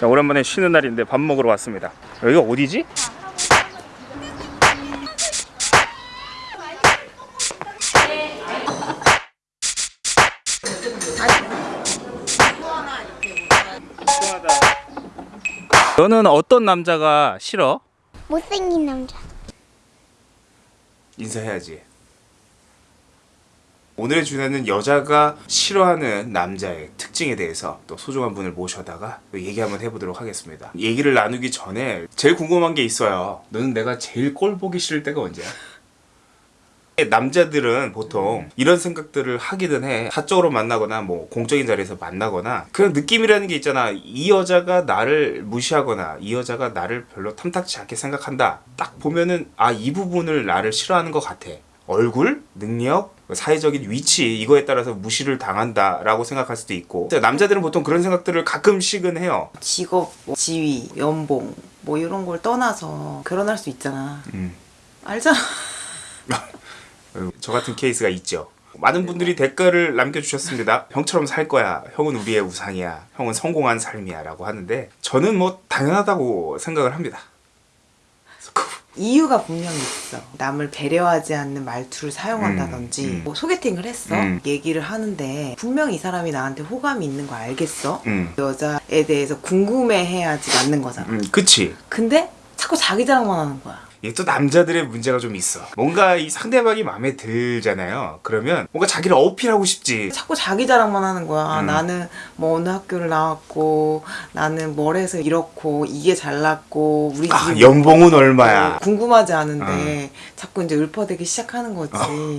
자 오랜만에 쉬는 날인데 밥 먹으러 왔습니다 여기가 어디지? 너는 어떤 남자가 싫어? 못생긴 남자. 인사해야지. 오늘의 주제는 여자가 싫어하는 남자의 특징에 대해서 또 소중한 분을 모셔다가 또 얘기 한번 해보도록 하겠습니다. 얘기를 나누기 전에 제일 궁금한 게 있어요. 너는 내가 제일 꼴 보기 싫을 때가 언제야? 남자들은 보통 이런 생각들을 하기는 해. 사적으로 만나거나 뭐 공적인 자리에서 만나거나 그런 느낌이라는 게 있잖아. 이 여자가 나를 무시하거나 이 여자가 나를 별로 탐탁치 않게 생각한다. 딱 보면은 아 이 부분을 나를 싫어하는 것 같아. 얼굴, 능력, 사회적인 위치 이거에 따라서 무시를 당한다라고 생각할 수도 있고 남자들은 보통 그런 생각들을 가끔씩은 해요. 직업, 뭐 지위, 연봉 뭐 이런 걸 떠나서 결혼할 수 있잖아. 음. 알잖아. 어, 저 같은 케이스가 있죠. 많은 분들이 댓글을 남겨주셨습니다. 형처럼 살 거야. 형은 우리의 우상이야. 형은 성공한 삶이야. 라고 하는데 저는 뭐 당연하다고 생각을 합니다. 이유가 분명히 있어. 남을 배려하지 않는 말투를 사용한다든지 음, 음. 뭐 소개팅을 했어. 음. 얘기를 하는데 분명히 이 사람이 나한테 호감이 있는 거 알겠어. 음, 여자에 대해서 궁금해해야지 맞는 거잖아. 음 그치. 근데 자꾸 자기 자랑만 하는 거야. 이게 또 남자들의 문제가 좀 있어. 뭔가 이 상대방이 마음에 들잖아요. 그러면 뭔가 자기를 어필하고 싶지. 자꾸 자기 자랑만 하는 거야. 음. 나는 뭐 어느 학교를 나왔고, 나는 뭘 해서 이렇고, 이게 잘났고, 우리 아, 연봉은 얼마야. 궁금하지 않은데 자꾸 이제 읊어대기 시작하는 거지.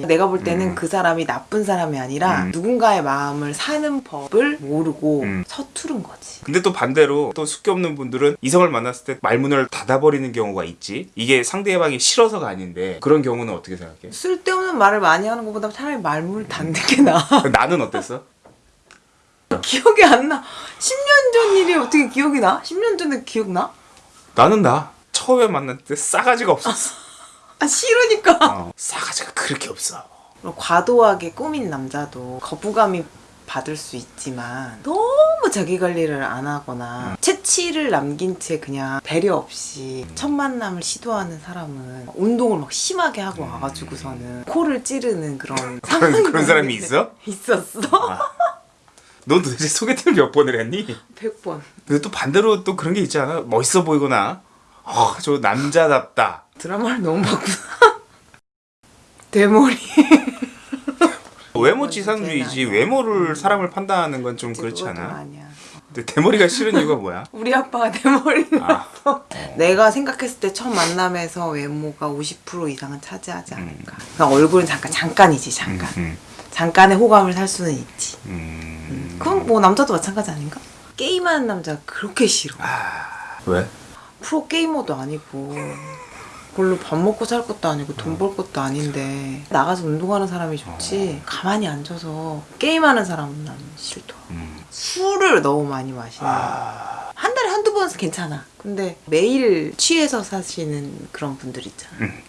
내가 볼 때는 음. 그 사람이 나쁜 사람이 아니라 음. 누군가의 마음을 사는 법을 모르고 음. 서투른 거지. 근데 또 반대로 또 숙기 없는 분들은 이성을 만났을 때 말문을 닫아버리는 경우가 있지. 이게 상대방이 싫어서가 아닌데 그런 경우는 어떻게 생각해? 쓸데없는 말을 많이 하는 것보다 차라리 말문을 닫는 게 나아. 나는 어땠어? 기억이 안 나. 10년 전 일이 어떻게 기억이 나? 10년 전에 기억나? 나는 나 처음에 만날 때 싸가지가 없었어. 아 싫으니까. 어, 싸가지가 그렇게 없어. 과도하게 꾸민 남자도 거부감이 받을 수 있지만 너무 자기 관리를 안 하거나 채취를 남긴 채 그냥 배려 없이 첫 만남을 시도하는 사람은 운동을 막 심하게 하고 와가지고서는 코를 찌르는 그런 상황이 음. 그런 사람이 있어? 있었어 넌 도대체 소개팅을 몇 번을 했니? 100번 근데 또 반대로 또 그런 게 있지 않아? 멋있어 보이거나 아, 저 남자답다. 드라마를 너무 봤구나 대머리 외모 지상주의지 외모를 사람을 판단하는 건 좀 그렇지 않아? 근데 대머리가 싫은 이유가 뭐야? 우리 아빠가 대머리 아, 내가 생각했을 때 첫 만남에서 외모가 50% 이상은 차지하지 음. 않을까. 그냥 얼굴은 잠깐 잠깐이지 잠깐. 음, 잠깐의 호감을 살 수는 있지. 음. 그럼 뭐 남자도 마찬가지 아닌가? 게임하는 남자 그렇게 싫어. 왜? 프로 게이머도 아니고 별로 밥 먹고 살 것도 아니고 돈 벌 것도 아닌데 나가서 운동하는 사람이 좋지. 가만히 앉아서 게임하는 사람은 난 싫더. 음. 술을 너무 많이 마시는 아, 한 달에 한두 번은 괜찮아. 근데 매일 취해서 사시는 그런 분들 있잖아. 음.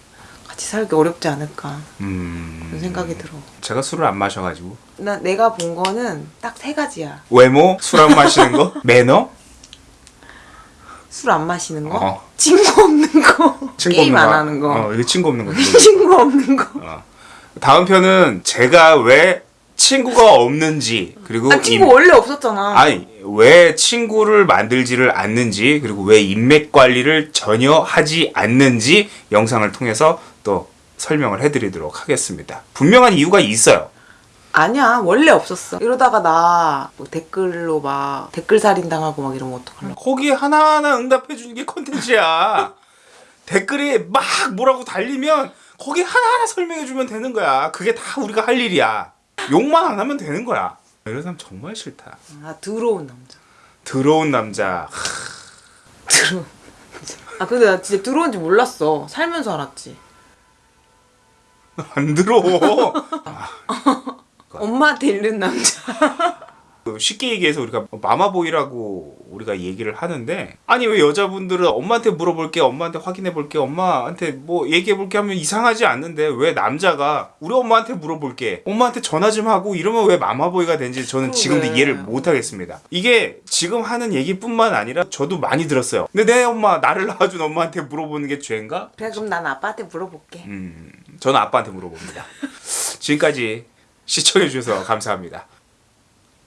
같이 살기 어렵지 않을까 음. 그런 생각이 들어. 제가 술을 안 마셔가지고 나 내가 본 거는 딱 세 가지야. 외모, 술 안 마시는 거, 매너, 술 안 마시는 거, 어. 친구 없는 거, 친구 게임 없는 안 거. 하는 거, 어, 이거 친구 없는 거. 친구 없는 거. 어. 다음 편은 제가 왜 친구가 없는지 그리고 아 친구 임- 원래 없었잖아. 아니 왜 친구를 만들지를 않는지 그리고 왜 인맥 관리를 전혀 하지 않는지 영상을 통해서 또 설명을 해드리도록 하겠습니다. 분명한 이유가 있어요. 아니야 원래 없었어. 이러다가 나 뭐 댓글로 막 댓글 살인 당하고 막 이러면 어떡할래? 거기에 하나하나 응답해 주는 게 컨텐츠야. 댓글에 막 뭐라고 달리면 거기 하나하나 설명해 주면 되는 거야. 그게 다 우리가 할 일이야. 욕만 안 하면 되는 거야. 이런 사람 정말 싫다. 아 더러운 남자. 더러운 남자. 더러운 남자. 아 근데 나 진짜 더러운지 몰랐어. 살면서 알았지. 안 더러워. 엄마한테 잃는 남자. 그 쉽게 얘기해서 우리가 마마보이라고 우리가 얘기를 하는데 아니 왜 여자분들은 엄마한테 물어볼게 엄마한테 확인해볼게 엄마한테 뭐 얘기해볼게 하면 이상하지 않는데 왜 남자가 우리 엄마한테 물어볼게 엄마한테 전화 좀 하고 이러면 왜 마마보이가 되는지 저는. 지금도 이해를 못하겠습니다 이게 지금 하는 얘기뿐만 아니라 저도 많이 들었어요 근데 내 엄마 나를 낳아준 엄마한테 물어보는 게 죄인가? 그래 그럼 난 아빠한테 물어볼게. 음, 저는 아빠한테 물어봅니다 지금까지 시청해주셔서 감사합니다